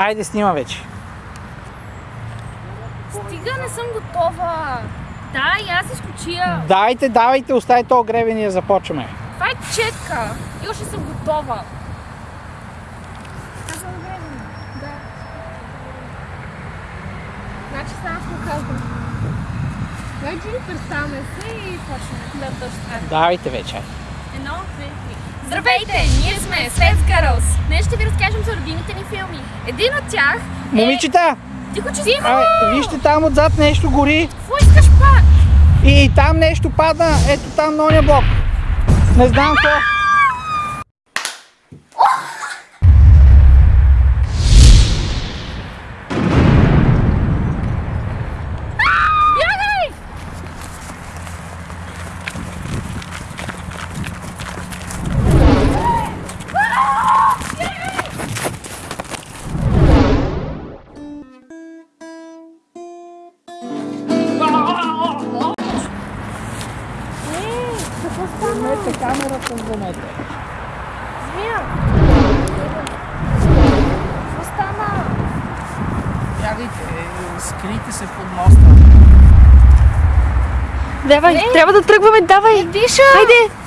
Айде, снима вече. Стига, не съм готова. Да, и аз изключия. Давайте, давайте, остави то гребен и я започваме. Това е четка. И още съм готова. Да. Значи сега аз му казвам. Значи представяме се и почваме. Да, точно така. Давайте вече. Едно, две, три. Здравейте! Ние сме Sets Girls. Днес ще ви разкажем за любимите ни филми. Един от тях е... Момичета, Тихо, че си ай, вижте там отзад нещо гори Какво искаш пак? и там нещо падна, ето там на оня блок. Не знам какво. Вземете камерата, вземете. Змия! Какво стана? Бягайте, скрийте се под моста. Давай, трябва да тръгваме, давай! Диша! Хайде!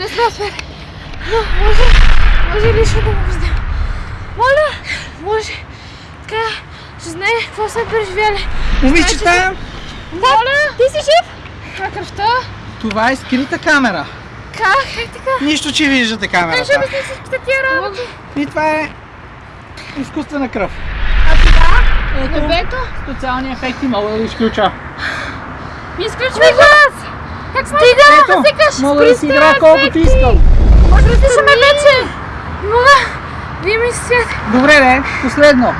Не сме успели. Но може, може лично да му виждам. Моля, може. Така, ще знае какво сме преживяли. Момичета, Моля! Ти си жив? Това кръвта? това е скрита камера. Как? Как така? Нищо, че виждате Как ще камерата. обясни всичките тия работи? И това е изкуствена кръв. А това? Ето, Небето? специални ефекти мога да изключа. Изключвай глас! Как сме? Ето, мога да си играя колкото искам. Може да дишаме вече! Мога! Вие ми свят! Добре, бе, последно.